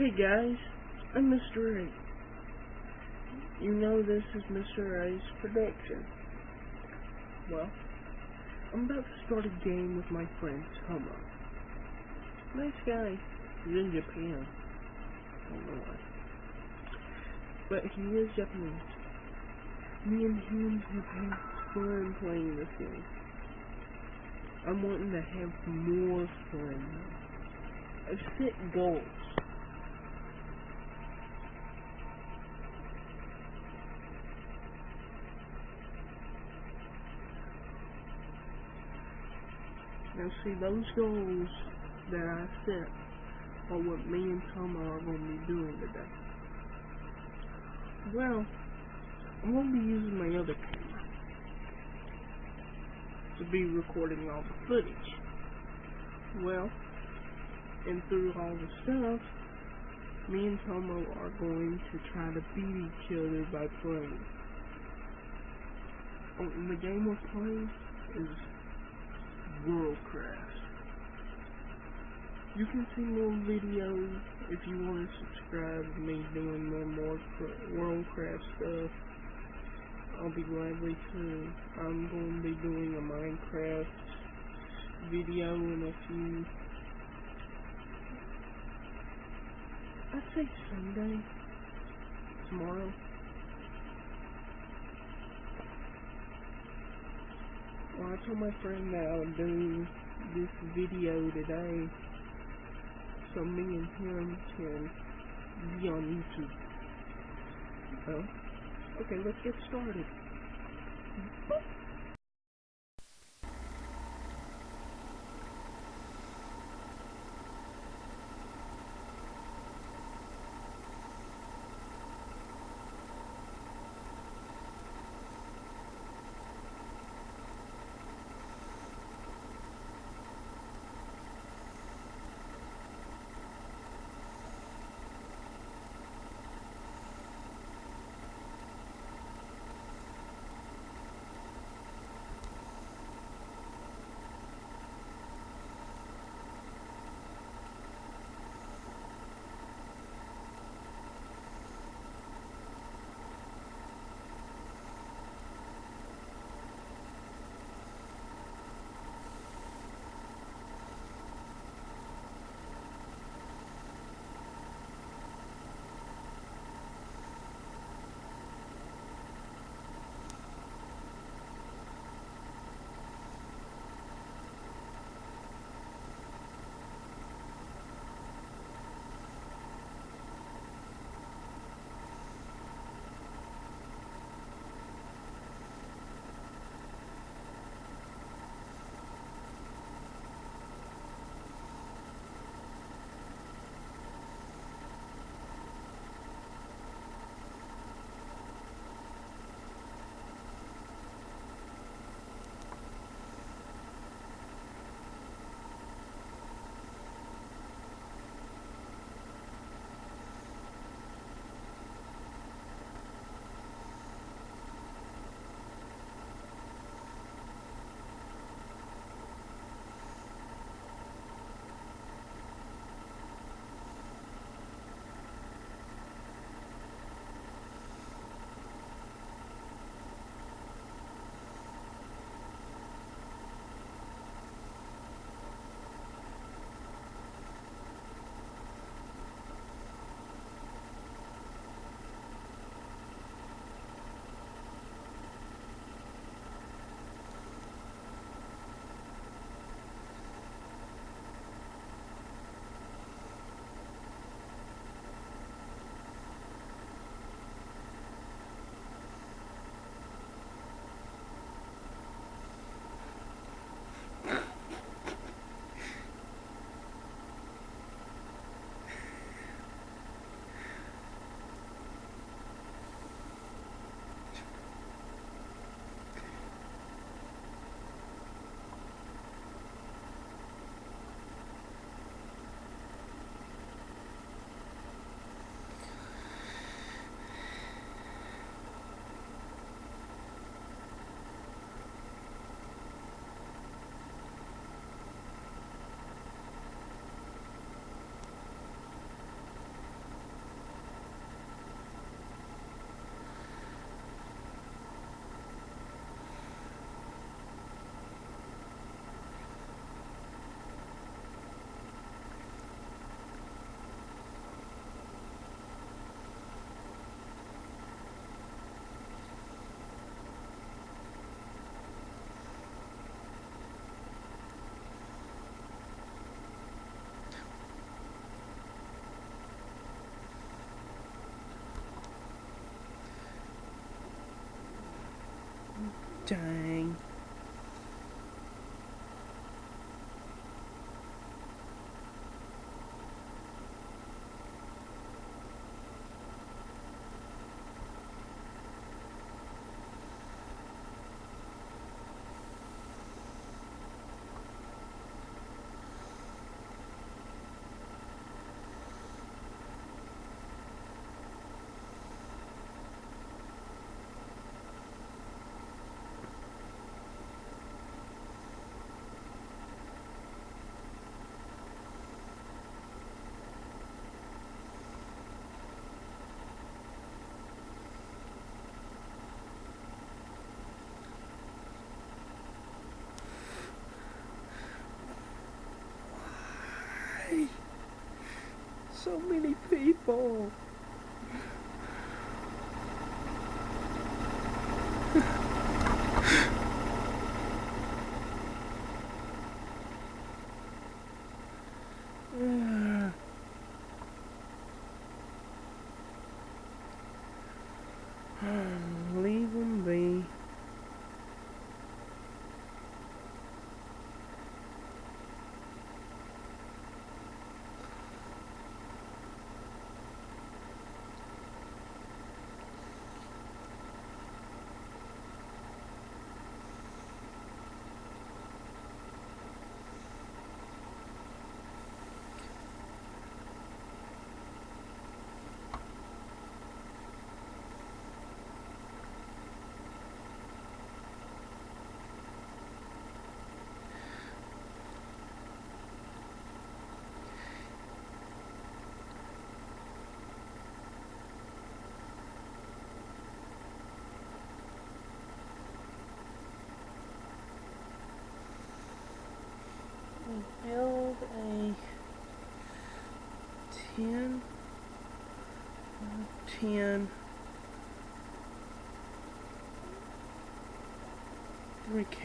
Hey guys, I'm Mr. A. You know this is Mr. A's production. Well, I'm about to start a game with my friend Tomo. Nice guy. He's in Japan. I don't know why. But he is Japanese. Me and him have fun playing this game. I'm wanting to have more fun. I've set goals. Now see, those goals that I set are what me and Toma are going to be doing today. Well, I'm going to be using my other camera to be recording all the footage. Well, and through all the stuff, me and Tomo are going to try to beat each other by playing. Oh, and the game we're playing is Worldcraft. You can see more videos if you want to subscribe to me doing more, more Worldcraft stuff. I'll be gladly to. I'm going to be doing a Minecraft video in a few. I'd say Sunday. Tomorrow. Well, I told my friend that I would do this video today so me and him can be on YouTube. Well, okay, let's get started. Dang. Why? So many people. Ugh. Leave them be. We build a 10 uh, 10 brick.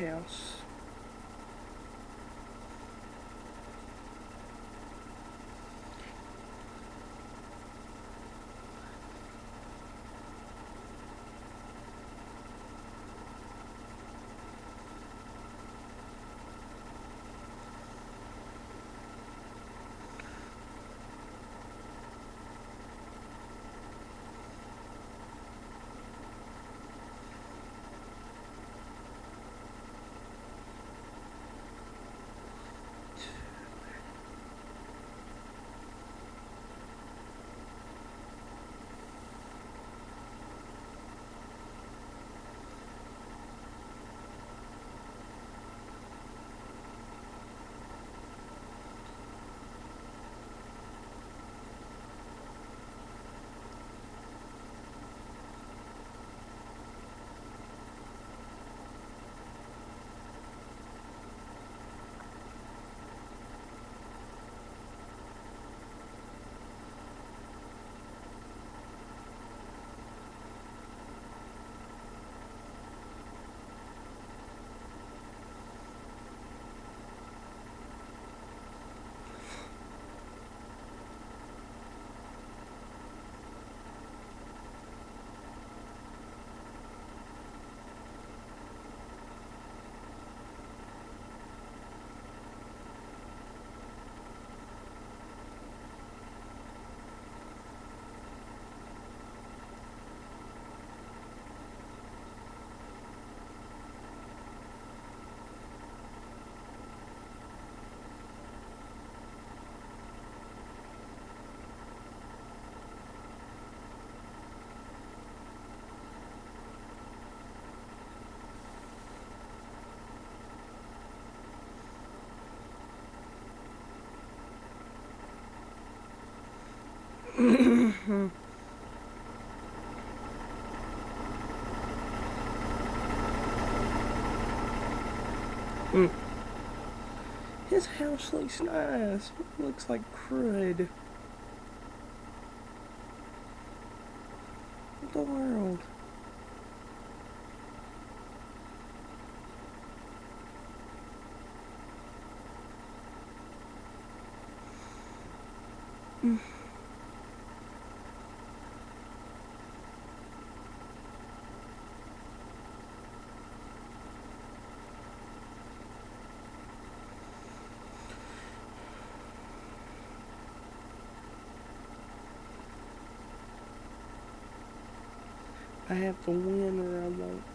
Mm. His house looks nice. It looks like crud. What the world? Mm. I have to win or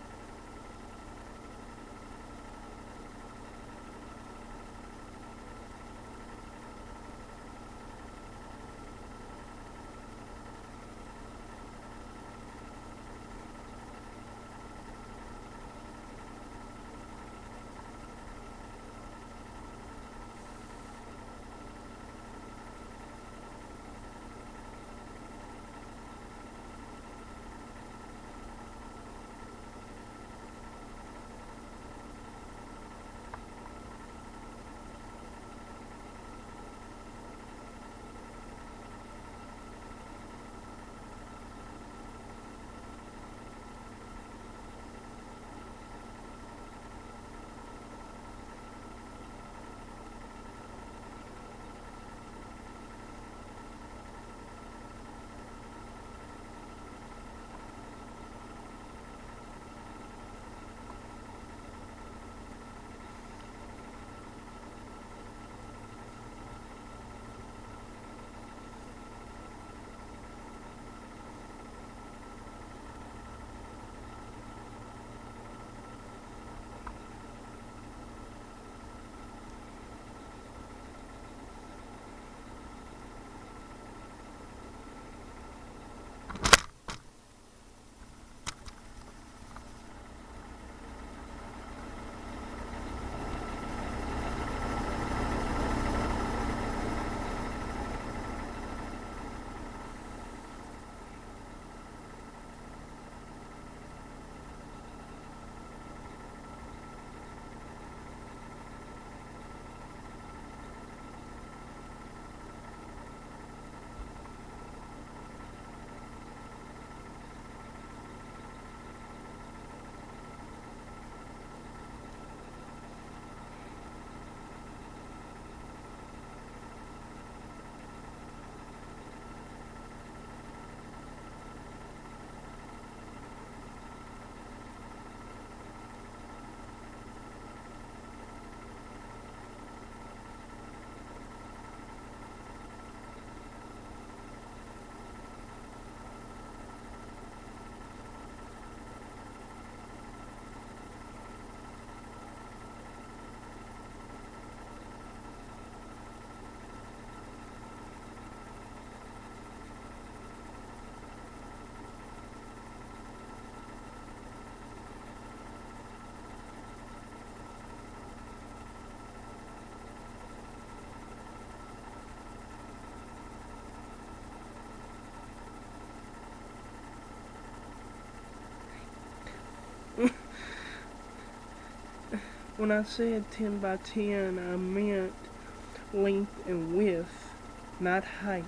When I said 10 by 10, I meant length and width, not height.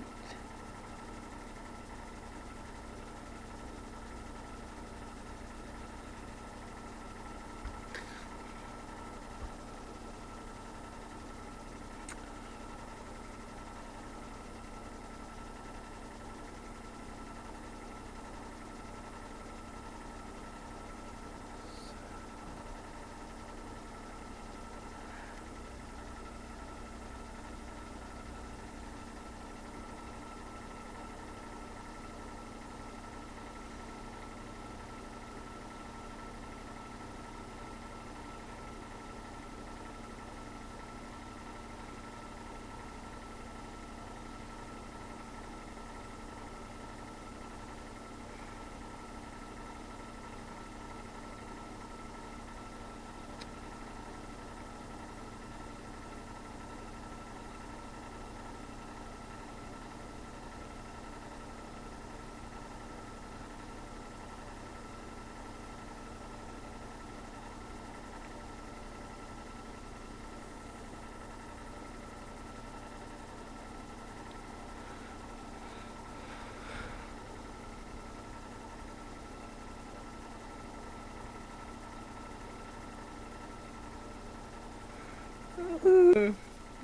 I'm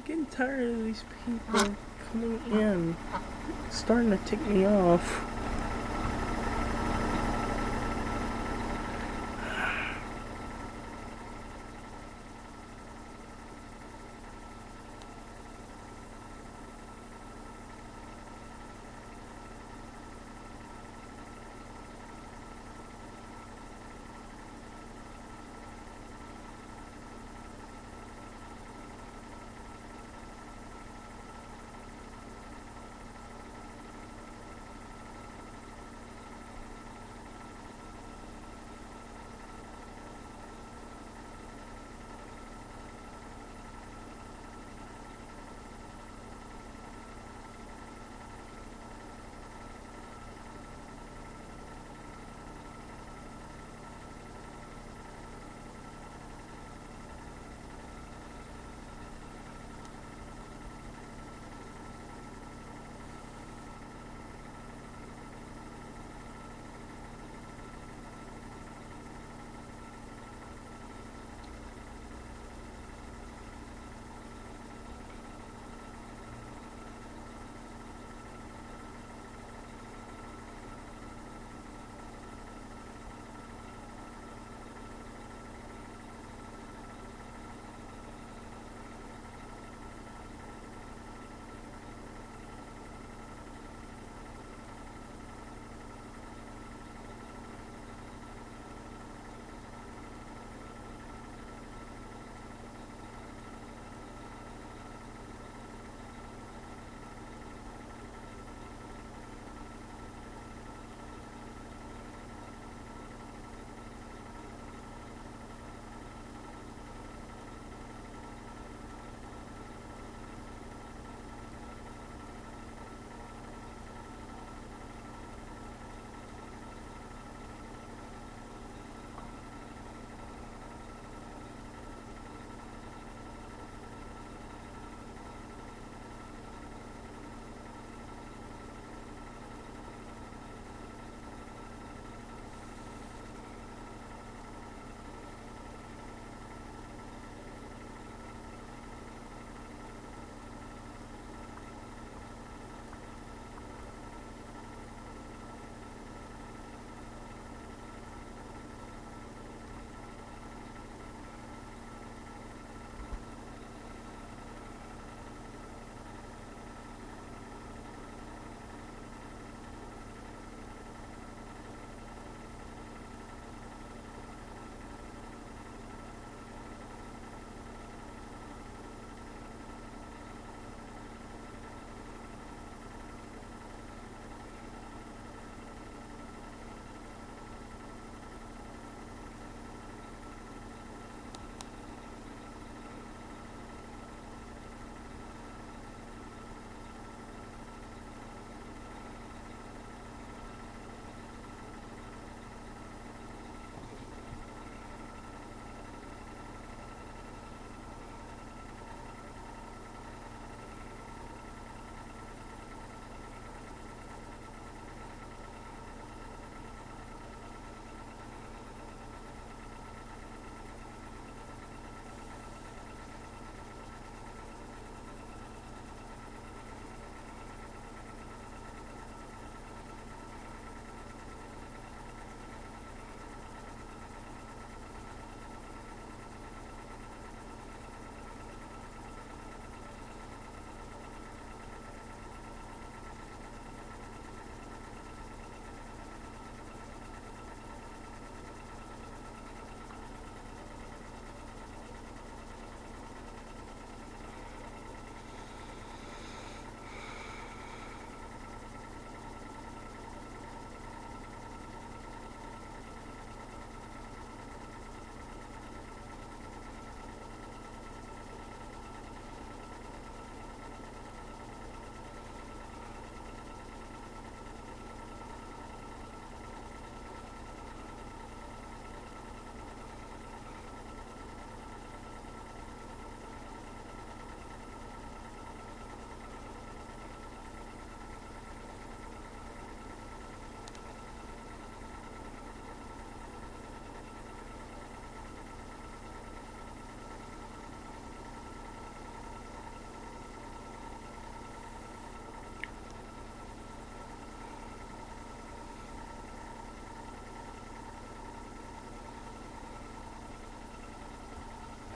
getting tired of these people coming in, starting to tick me off.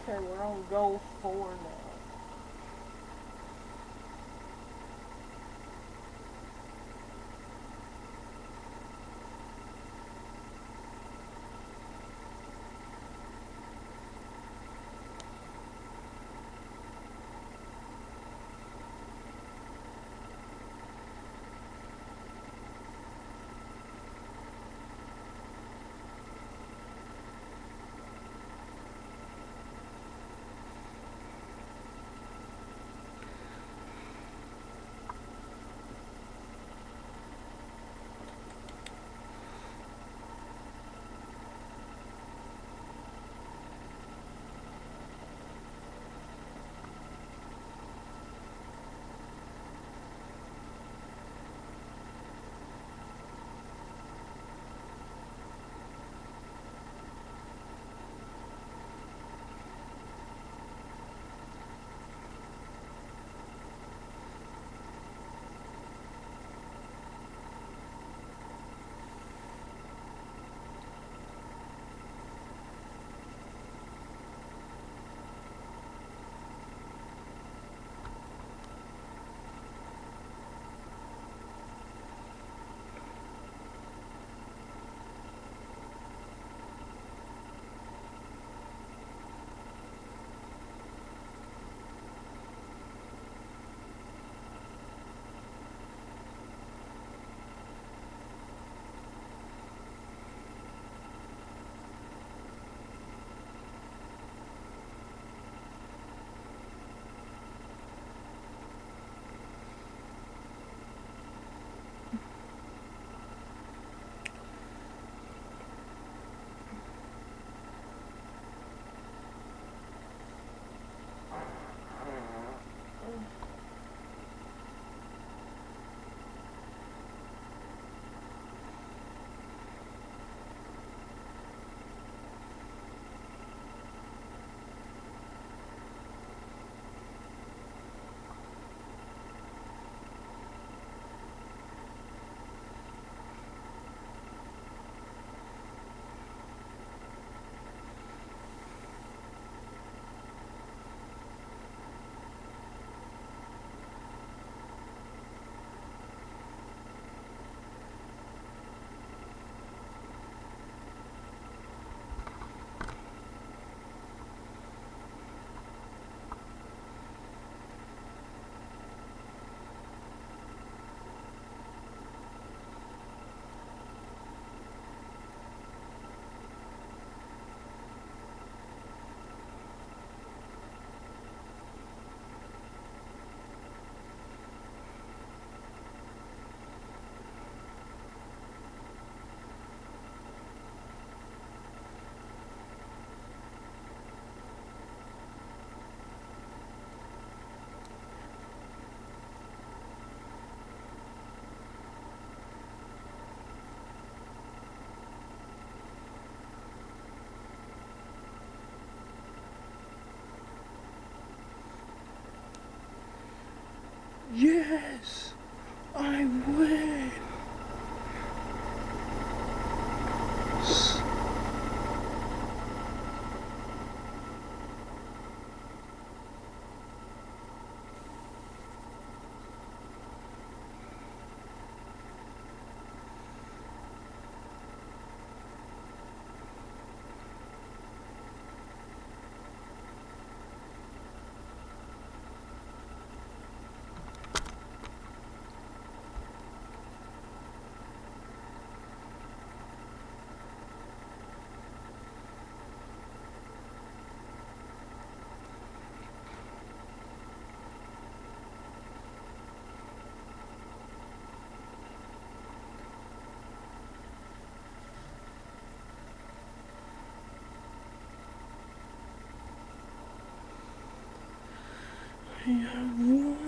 Okay, we're on goal four now. Yes! I have won!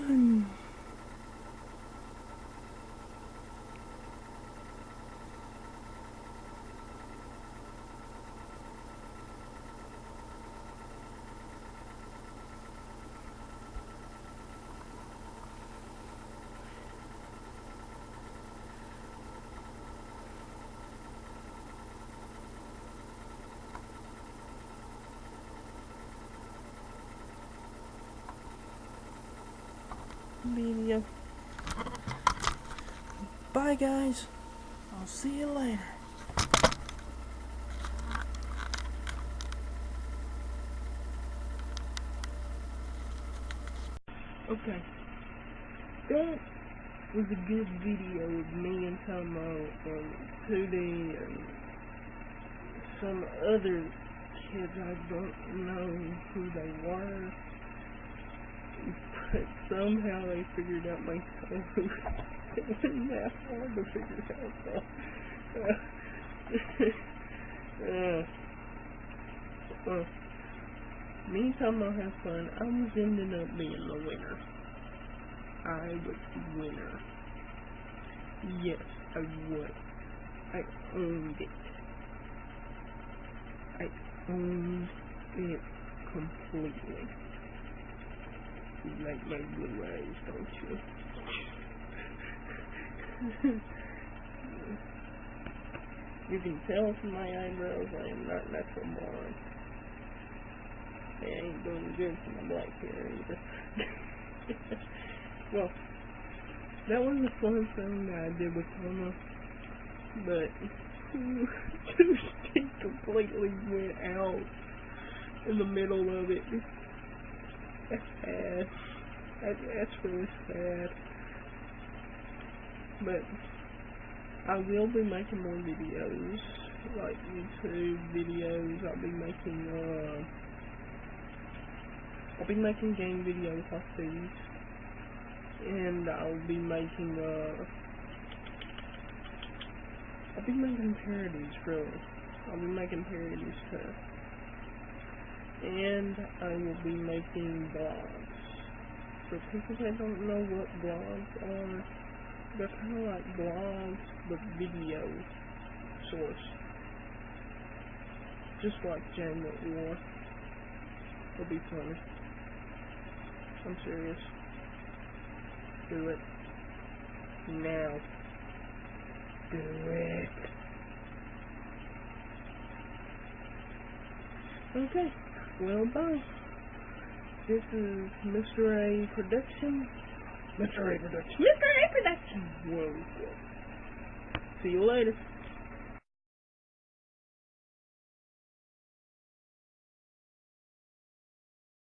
Video. Bye, guys. I'll see you later. Okay. That was a good video of me and Tomo and Tootie and some other kids I don't know who they were. But somehow they figured out my code. it wasn't that hard to figure out though. uh, uh, me and Tomo have fun. I was ending up being the winner. I was the winner. Yes, I was. I owned it. I owned it completely. You like my blue eyes, don't you? you can tell from my eyebrows I am not natural born. They ain't doing good for my black hair either. well, that was the fun thing that I did with Toma, but Tuesday completely went out in the middle of it. That's sad. That, that's really sad. But I will be making more videos, like YouTube videos. I'll be making uh I'll be making game videos off these. And I'll be making, uh, I'll be making parodies, really. I'll be making parodies, too. And I will be making vlogs. For people that don't know what vlogs are, they're kind of like blogs, but video source. Just like Game at War. It'll be funny. I'm serious. Do it. Now. Do it. Okay. Well, bye. This is Mr. A Production. Mr. A Production. Mr. A Production. Whoa. See you later.